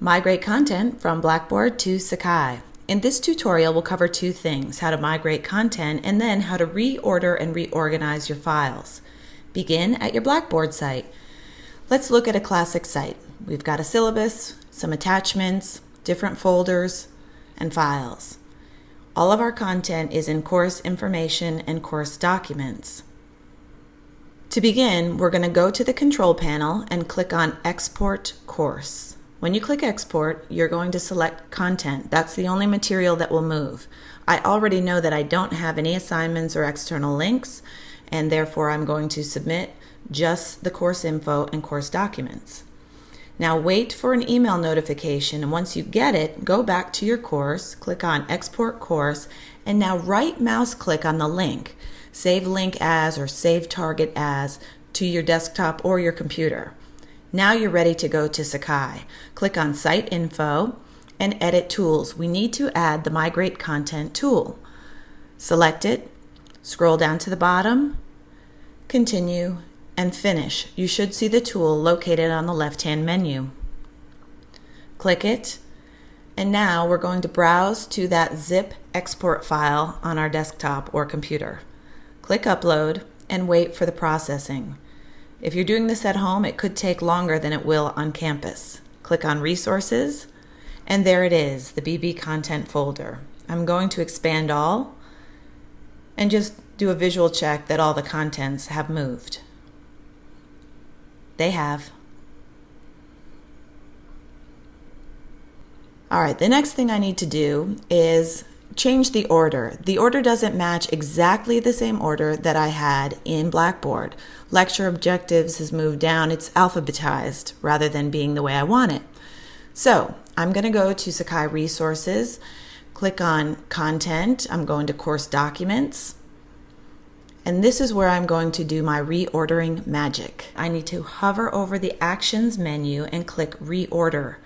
Migrate content from Blackboard to Sakai. In this tutorial, we'll cover two things, how to migrate content and then how to reorder and reorganize your files. Begin at your Blackboard site. Let's look at a classic site. We've got a syllabus, some attachments, different folders, and files. All of our content is in course information and course documents. To begin, we're going to go to the control panel and click on Export Course. When you click export, you're going to select content. That's the only material that will move. I already know that I don't have any assignments or external links, and therefore I'm going to submit just the course info and course documents. Now wait for an email notification, and once you get it, go back to your course, click on Export Course, and now right mouse click on the link. Save link as or save target as to your desktop or your computer. Now you're ready to go to Sakai. Click on Site Info and Edit Tools. We need to add the Migrate Content tool. Select it, scroll down to the bottom, continue, and finish. You should see the tool located on the left-hand menu. Click it, and now we're going to browse to that zip export file on our desktop or computer. Click Upload and wait for the processing. If you're doing this at home, it could take longer than it will on campus. Click on Resources, and there it is, the BB Content folder. I'm going to expand all and just do a visual check that all the contents have moved. They have. All right, the next thing I need to do is change the order. The order doesn't match exactly the same order that I had in Blackboard. Lecture objectives has moved down. It's alphabetized rather than being the way I want it. So I'm going to go to Sakai Resources, click on Content. I'm going to Course Documents. And this is where I'm going to do my reordering magic. I need to hover over the Actions menu and click Reorder.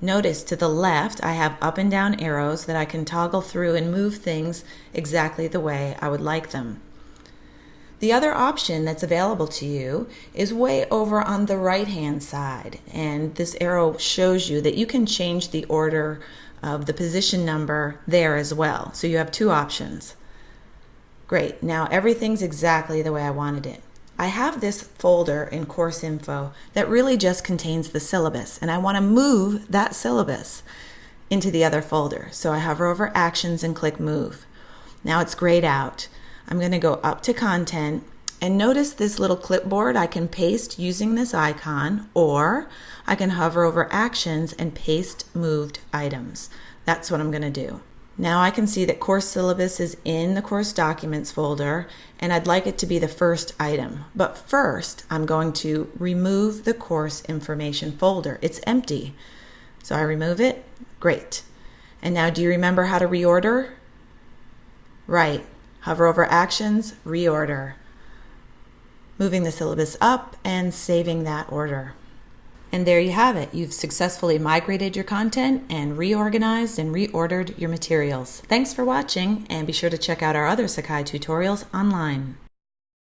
Notice to the left I have up and down arrows that I can toggle through and move things exactly the way I would like them. The other option that's available to you is way over on the right hand side and this arrow shows you that you can change the order of the position number there as well. So you have two options. Great, now everything's exactly the way I wanted it. I have this folder in course info that really just contains the syllabus and I want to move that syllabus into the other folder. So I hover over actions and click move. Now it's grayed out. I'm going to go up to content and notice this little clipboard I can paste using this icon or I can hover over actions and paste moved items. That's what I'm going to do. Now I can see that course syllabus is in the course documents folder and I'd like it to be the first item. But first I'm going to remove the course information folder. It's empty. So I remove it. Great. And now do you remember how to reorder? Right. Hover over actions, reorder. Moving the syllabus up and saving that order. And there you have it. You've successfully migrated your content and reorganized and reordered your materials. Thanks for watching and be sure to check out our other Sakai tutorials online.